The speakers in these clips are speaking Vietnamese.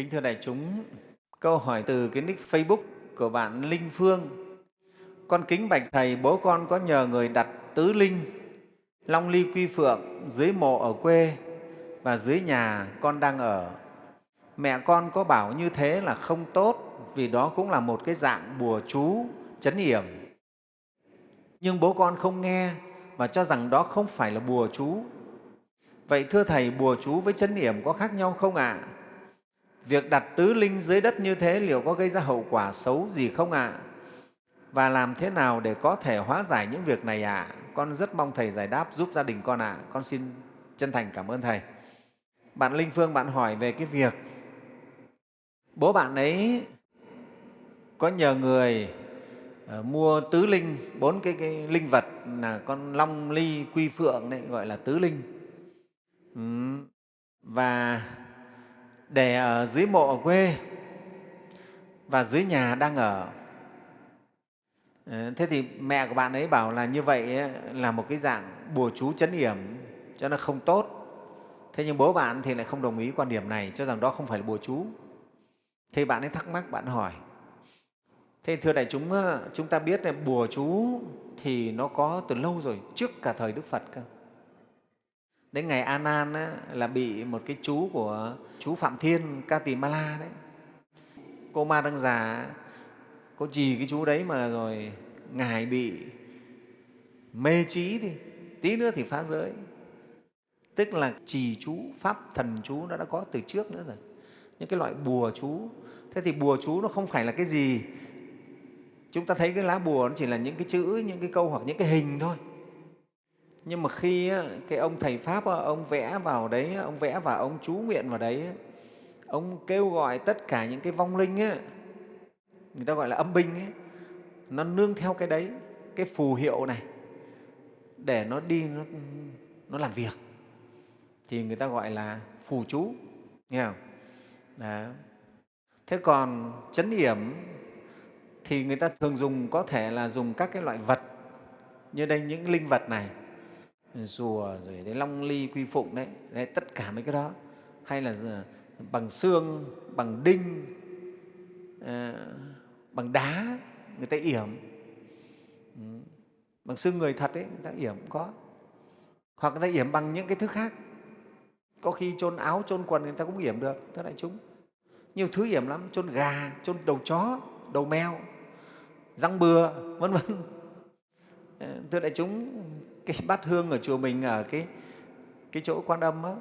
Kính thưa đại chúng, câu hỏi từ cái nick Facebook của bạn Linh Phương. Con kính bạch Thầy, bố con có nhờ người đặt tứ linh, long ly quy phượng dưới mộ ở quê và dưới nhà con đang ở. Mẹ con có bảo như thế là không tốt vì đó cũng là một cái dạng bùa chú, chấn yểm. Nhưng bố con không nghe và cho rằng đó không phải là bùa chú. Vậy thưa Thầy, bùa chú với chấn yểm có khác nhau không ạ? À? Việc đặt tứ linh dưới đất như thế liệu có gây ra hậu quả xấu gì không ạ? À? Và làm thế nào để có thể hóa giải những việc này ạ? À? Con rất mong Thầy giải đáp giúp gia đình con ạ. À. Con xin chân thành cảm ơn Thầy. Bạn Linh Phương, bạn hỏi về cái việc bố bạn ấy có nhờ người ờ, mua tứ linh, bốn cái, cái linh vật là con long, ly, quy, phượng đấy, gọi là tứ linh. Ừ. Và để ở dưới mộ ở quê và dưới nhà đang ở. Ờ, thế thì mẹ của bạn ấy bảo là như vậy là một cái dạng bùa chú chấn yểm cho nó không tốt. Thế nhưng bố bạn thì lại không đồng ý quan điểm này, cho rằng đó không phải là bùa chú. Thì bạn ấy thắc mắc, bạn hỏi. Thế thưa đại chúng, chúng ta biết là bùa chú thì nó có từ lâu rồi, trước cả thời Đức Phật cơ. Đến ngày A Nan là bị một cái chú của chú Phạm Thiên Ca Tỳ Ma La đấy. Cô Ma đang Già có gì cái chú đấy mà rồi ngài bị mê trí đi, tí nữa thì phá giới. Tức là trì chú, pháp thần chú nó đã có từ trước nữa rồi. Những cái loại bùa chú. Thế thì bùa chú nó không phải là cái gì. Chúng ta thấy cái lá bùa nó chỉ là những cái chữ, những cái câu hoặc những cái hình thôi nhưng mà khi cái ông thầy pháp ông vẽ vào đấy ông vẽ và ông chú nguyện vào đấy ông kêu gọi tất cả những cái vong linh ấy, người ta gọi là âm binh ấy, nó nương theo cái đấy cái phù hiệu này để nó đi nó, nó làm việc. Thì người ta gọi là phù chú nghe không? Đó. thế còn chấn yểm thì người ta thường dùng có thể là dùng các cái loại vật như đây những linh vật này rùa rồi đến long ly quy phụng đấy, đấy tất cả mấy cái đó. Hay là ờ, bằng xương bằng đinh à, bằng đá người ta yểm. Ừ. bằng xương người thật ấy người ta yểm cũng có. Hoặc người ta yểm bằng những cái thứ khác. Có khi chôn áo chôn quần người ta cũng yểm được thưa đại chúng. Nhiều thứ yểm lắm chôn gà chôn đầu chó đầu mèo răng bừa vân vân. Ờ, thưa đại chúng cái bát hương ở chùa mình ở cái cái chỗ quan âm á.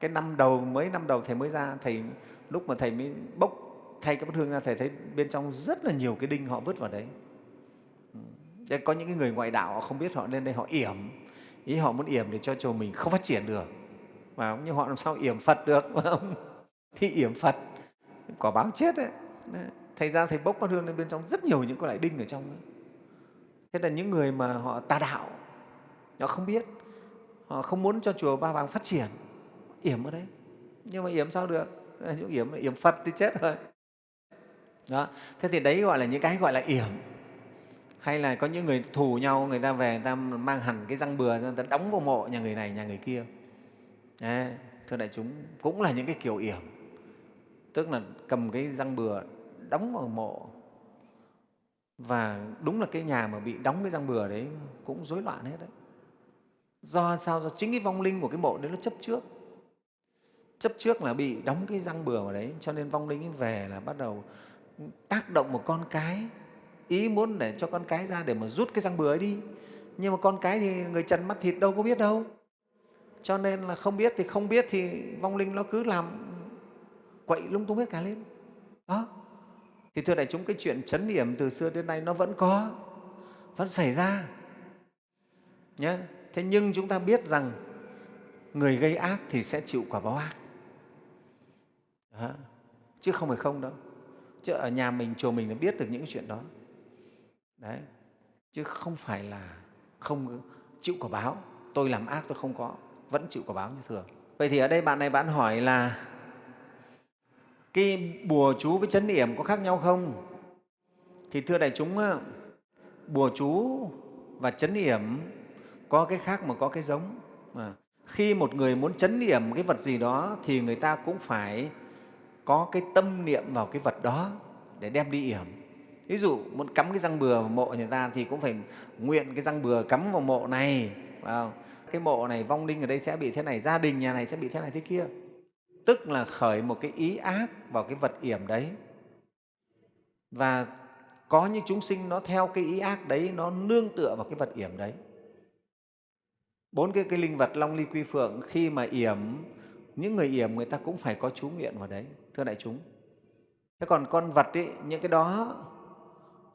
Cái năm đầu mới năm đầu thầy mới ra, thầy, lúc mà thầy mới bốc thay cái bát hương ra, thầy thấy bên trong rất là nhiều cái đinh họ vứt vào đấy. Ừ. Có những cái người ngoại đạo họ không biết họ lên đây họ yểm. Ý họ muốn yểm để cho chùa mình không phát triển được. Mà nhưng họ làm sao yểm phật được không thì yểm phật. Quả báo chết đấy. Thầy ra thầy bốc bát hương lên bên trong rất nhiều những cái loại đinh ở trong đó. thế là những người mà họ tà đạo họ không biết. Họ không muốn cho chùa ba vàng phát triển. Yểm ở đấy. Nhưng mà yểm sao được? Yểm yểm phật thì chết rồi. Đó. Thế thì đấy gọi là những cái gọi là yểm. Hay là có những người thù nhau người ta về người ta mang hẳn cái răng bừa người ta đóng vào mộ nhà người này nhà người kia. Đấy, thưa đại chúng cũng là những cái kiểu yểm. Tức là cầm cái răng bừa đóng vào mộ. Và đúng là cái nhà mà bị đóng cái răng bừa đấy cũng rối loạn hết đấy do sao? Do chính cái vong linh của cái mộ đấy nó chấp trước. Chấp trước là bị đóng cái răng bừa vào đấy, cho nên vong linh về là bắt đầu tác động một con cái. Ý muốn để cho con cái ra để mà rút cái răng bừa ấy đi. Nhưng mà con cái thì người trần mắt thịt đâu có biết đâu. Cho nên là không biết thì không biết thì vong linh nó cứ làm quậy lung tung hết cả lên. Đó. Thì thưa đại chúng, cái chuyện chấn điểm từ xưa đến nay nó vẫn có, vẫn xảy ra. Nhé thế nhưng chúng ta biết rằng người gây ác thì sẽ chịu quả báo ác. Đó. chứ không phải không đâu. Chứ ở nhà mình, chùa mình là biết được những chuyện đó. Đấy. Chứ không phải là không chịu quả báo. Tôi làm ác, tôi không có, vẫn chịu quả báo như thường. Vậy thì ở đây bạn này bạn hỏi là cái bùa chú với chấn điểm có khác nhau không? Thì thưa đại chúng bùa chú và chấn điểm có cái khác mà có cái giống. Mà khi một người muốn chấn niệm cái vật gì đó thì người ta cũng phải có cái tâm niệm vào cái vật đó để đem đi yểm. Ví dụ muốn cắm cái răng bừa vào mộ người ta thì cũng phải nguyện cái răng bừa cắm vào mộ này phải không? cái mộ này vong linh ở đây sẽ bị thế này, gia đình nhà này sẽ bị thế này thế kia. Tức là khởi một cái ý ác vào cái vật yểm đấy. Và có những chúng sinh nó theo cái ý ác đấy, nó nương tựa vào cái vật yểm đấy bốn cái, cái linh vật long ly quy phượng khi mà yểm những người yểm người ta cũng phải có chú nguyện vào đấy thưa đại chúng. Thế còn con vật ấy, những cái đó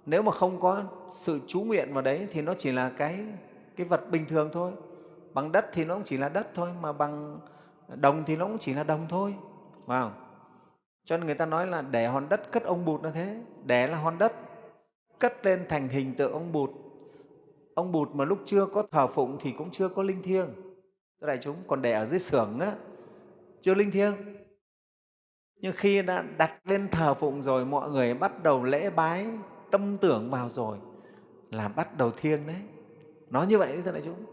nếu mà không có sự chú nguyện vào đấy thì nó chỉ là cái cái vật bình thường thôi. Bằng đất thì nó cũng chỉ là đất thôi mà bằng đồng thì nó cũng chỉ là đồng thôi phải không? cho nên người ta nói là để hòn đất cất ông bụt là thế để là hòn đất cất lên thành hình tượng ông bụt ông bụt mà lúc chưa có thờ phụng thì cũng chưa có linh thiêng. Đại chúng, còn để ở dưới xưởng á, chưa linh thiêng. Nhưng khi đã đặt lên thờ phụng rồi, mọi người bắt đầu lễ bái tâm tưởng vào rồi là bắt đầu thiêng đấy. Nói như vậy đấy, thưa đại chúng.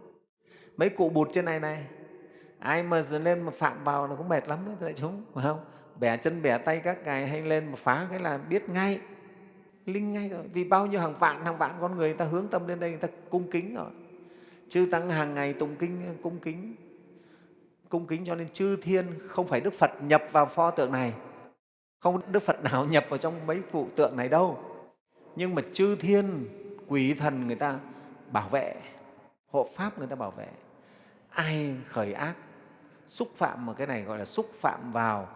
Mấy cụ bụt trên này này, ai mà lên mà phạm vào là cũng mệt lắm đấy, thưa đại chúng, phải không? Bẻ chân, bẻ tay các ngài hay lên mà phá cái là biết ngay linh ngay rồi. Vì bao nhiêu hàng vạn hàng vạn con người, người ta hướng tâm lên đây người ta cung kính rồi. Chư tăng hàng ngày tụng kinh cung kính. Cung kính cho nên chư thiên không phải đức phật nhập vào pho tượng này. Không đức phật nào nhập vào trong mấy cụ tượng này đâu. Nhưng mà chư thiên quỷ thần người ta bảo vệ hộ pháp người ta bảo vệ. Ai khởi ác xúc phạm mà cái này gọi là xúc phạm vào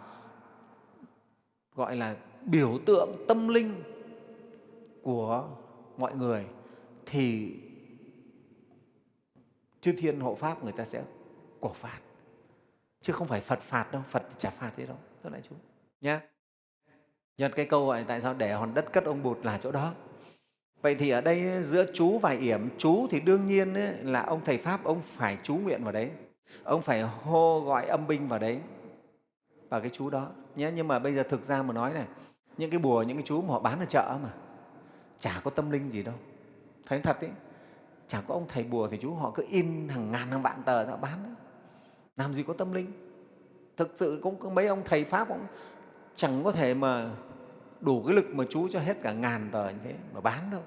gọi là biểu tượng tâm linh của mọi người thì chư thiên hộ pháp người ta sẽ cổ phạt. Chứ không phải phật phạt đâu phật chả phạt thế đâu. Thưa đại chúng nhé Nhật cái câu gọi tại sao để hòn đất cất ông bụt là chỗ đó? Vậy thì ở đây giữa chú và yểm chú thì đương nhiên ấy, là ông thầy pháp ông phải chú nguyện vào đấy. Ông phải hô gọi âm binh vào đấy vào cái chú đó. Nhé nhưng mà bây giờ thực ra mà nói này những cái bùa những cái chú mà họ bán ở chợ mà chả có tâm linh gì đâu. Thấy thật đấy chả có ông thầy bùa thì chú họ cứ in hàng ngàn hàng vạn tờ ra bán đấy làm gì có tâm linh? Thực sự cũng có mấy ông thầy pháp cũng chẳng có thể mà đủ cái lực mà chú cho hết cả ngàn tờ như thế mà bán đâu.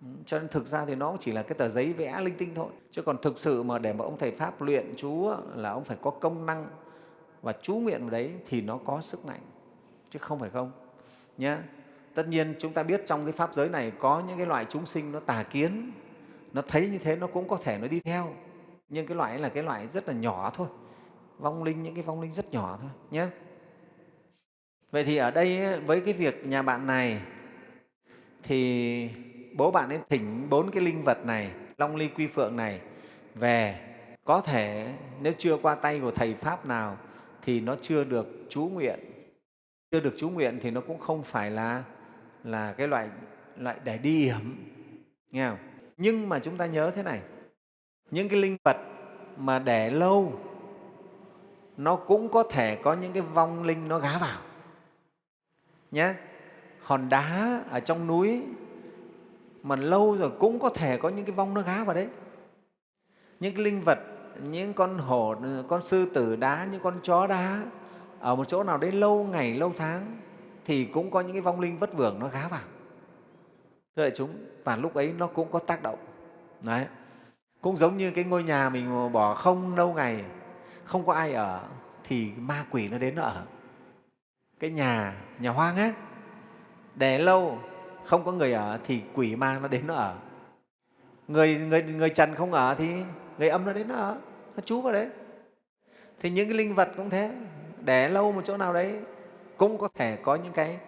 Ừ, cho nên thực ra thì nó chỉ là cái tờ giấy vẽ linh tinh thôi. Chứ còn thực sự mà để mà ông thầy pháp luyện chú là ông phải có công năng và chú nguyện vào đấy thì nó có sức mạnh. Chứ không phải không nhé tất nhiên chúng ta biết trong cái pháp giới này có những cái loại chúng sinh nó tà kiến, nó thấy như thế nó cũng có thể nó đi theo. Nhưng cái loại ấy là cái loại rất là nhỏ thôi, vong linh, những cái vong linh rất nhỏ thôi nhé vậy thì ở đây với cái việc nhà bạn này thì bố bạn ấy thỉnh bốn cái linh vật này, long ly quy phượng này về. Có thể nếu chưa qua tay của thầy pháp nào thì nó chưa được chú nguyện. Chưa được chú nguyện thì nó cũng không phải là là cái loại loại để đi hiểm, nghe không? nhưng mà chúng ta nhớ thế này, những cái linh vật mà để lâu, nó cũng có thể có những cái vong linh nó gá vào nhé hòn đá ở trong núi mà lâu rồi cũng có thể có những cái vong nó gá vào đấy những cái linh vật, những con hổ, con sư tử đá, những con chó đá ở một chỗ nào đấy lâu ngày, lâu tháng thì cũng có những cái vong linh vất vưởng nó gá vào. Thưa đại chúng, và lúc ấy nó cũng có tác động. Đấy. Cũng giống như cái ngôi nhà mình bỏ không lâu ngày, không có ai ở, thì ma quỷ nó đến nó ở. Cái nhà nhà hoang á để lâu, không có người ở thì quỷ ma nó đến nó ở. Người người người trần không ở thì người âm nó đến nó ở, nó trú vào đấy. Thì những cái linh vật cũng thế để lâu một chỗ nào đấy cũng có thể có những cái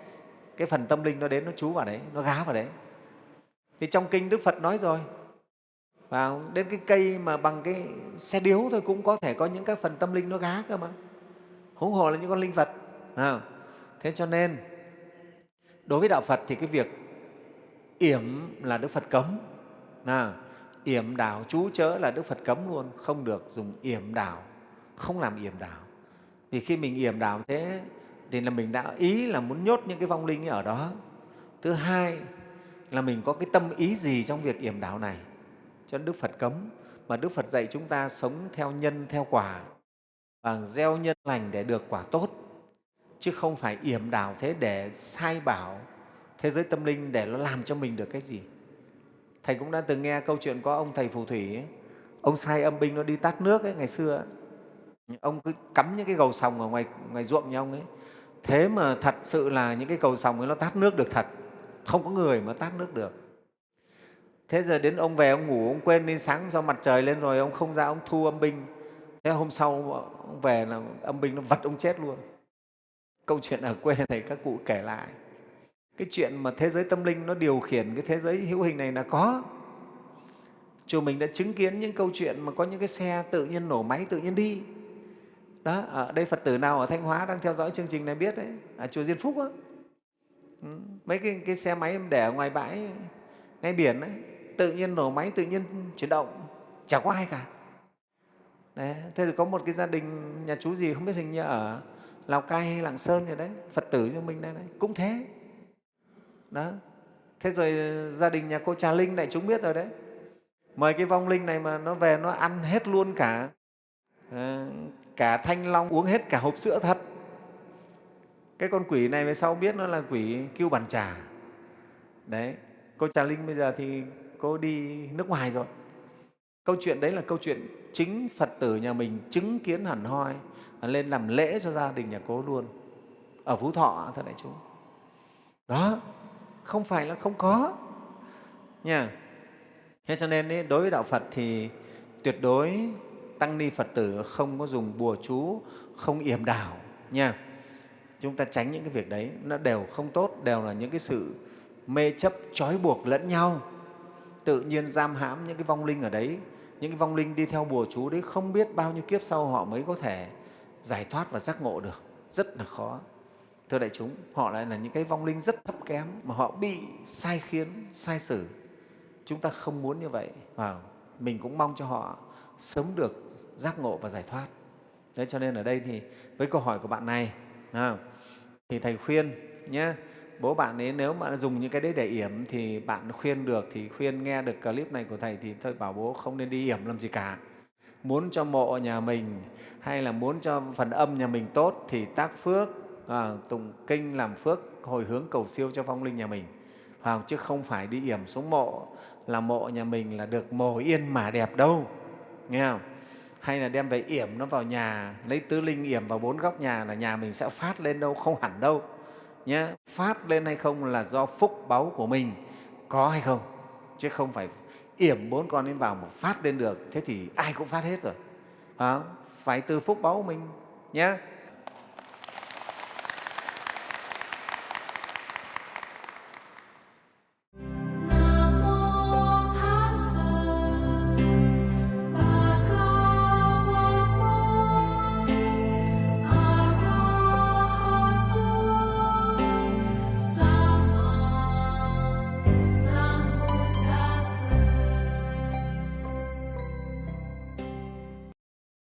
cái phần tâm linh nó đến nó chú vào đấy nó gá vào đấy. Thì trong kinh đức phật nói rồi và đến cái cây mà bằng cái xe điếu thôi cũng có thể có những cái phần tâm linh nó gá cơ mà. Huống hồ là những con linh vật à, thế cho nên đối với đạo phật thì cái việc yểm là đức phật cấm à, yểm đảo chú chớ là đức phật cấm luôn không được dùng yểm đảo không làm yểm đảo. Vì khi mình yểm đảo thế thì là mình đã ý là muốn nhốt những cái vong linh ở đó. Thứ hai là mình có cái tâm ý gì trong việc yểm đạo này? Cho đức phật cấm. Mà đức phật dạy chúng ta sống theo nhân theo quả. Và gieo nhân lành để được quả tốt. Chứ không phải yểm đảo thế để sai bảo thế giới tâm linh để nó làm cho mình được cái gì. Thầy cũng đã từng nghe câu chuyện có ông thầy phù thủy ấy, ông sai âm binh nó đi tát nước ấy ngày xưa. ấy ông cứ cắm những cái cầu sòng ở ngoài, ngoài ruộng nhà ông ấy. Thế mà thật sự là những cái cầu sòng ấy nó tát nước được thật. Không có người mà tát nước được. Thế giờ đến ông về ông ngủ ông quên đi sáng do mặt trời lên rồi ông không ra ông thu âm binh. Thế hôm sau ông về là âm binh nó vật ông chết luôn. Câu chuyện ở quê này các cụ kể lại. Cái chuyện mà thế giới tâm linh nó điều khiển cái thế giới hữu hình này là có. Chùa mình đã chứng kiến những câu chuyện mà có những cái xe tự nhiên nổ máy tự nhiên đi đó ở đây phật tử nào ở thanh hóa đang theo dõi chương trình này biết đấy ở chùa diên phúc á. Ừ, mấy cái, cái xe máy em để ở ngoài bãi ngay biển ấy tự nhiên nổ máy tự nhiên chuyển động chả có ai cả. Đấy. thế thì có một cái gia đình nhà chú gì không biết hình như ở lào cai hay lạng sơn rồi đấy phật tử cho mình đây đấy cũng thế. Đó thế rồi gia đình nhà cô trà linh đại chúng biết rồi đấy. Mời cái vong linh này mà nó về nó ăn hết luôn cả. Ờ, cả thanh long uống hết cả hộp sữa thật. Cái con quỷ này về sau biết nó là quỷ kêu bàn trà. Đấy cô trà linh bây giờ thì cô đi nước ngoài rồi. Câu chuyện đấy là câu chuyện chính phật tử nhà mình chứng kiến hẳn hoi lên làm lễ cho gia đình nhà cô luôn. Ở phú thọ thật đại chúng. Đó không phải là không có. Nha. Thế cho nên ý, đối với đạo phật thì tuyệt đối tăng ni phật tử không có dùng bùa chú, không yểm đảo nha. Chúng ta tránh những cái việc đấy, nó đều không tốt, đều là những cái sự mê chấp, trói buộc lẫn nhau. Tự nhiên giam hãm những cái vong linh ở đấy, những cái vong linh đi theo bùa chú đấy không biết bao nhiêu kiếp sau họ mới có thể giải thoát và giác ngộ được. Rất là khó. Thưa đại chúng, họ lại là những cái vong linh rất thấp kém mà họ bị sai khiến, sai xử. Chúng ta không muốn như vậy. Và mình cũng mong cho họ sớm được giác ngộ và giải thoát. Đấy cho nên ở đây thì với câu hỏi của bạn này à, thì thầy khuyên nhé bố bạn ấy nếu mà dùng những cái đấy để yểm thì bạn khuyên được thì khuyên nghe được clip này của thầy thì thôi bảo bố không nên đi yểm làm gì cả. Muốn cho mộ nhà mình hay là muốn cho phần âm nhà mình tốt thì tác phước à, tụng kinh làm phước hồi hướng cầu siêu cho phong linh nhà mình. Hoặc chứ không phải đi yểm xuống mộ là mộ nhà mình là được mồ yên mà đẹp đâu nghe không? Hay là đem về yểm nó vào nhà lấy tứ linh yểm vào bốn góc nhà là nhà mình sẽ phát lên đâu không hẳn đâu. Nhé phát lên hay không là do phúc báu của mình. Có hay không? Chứ không phải yểm bốn con lên vào mà phát lên được thế thì ai cũng phát hết rồi. À, phải từ phúc báu của mình nhé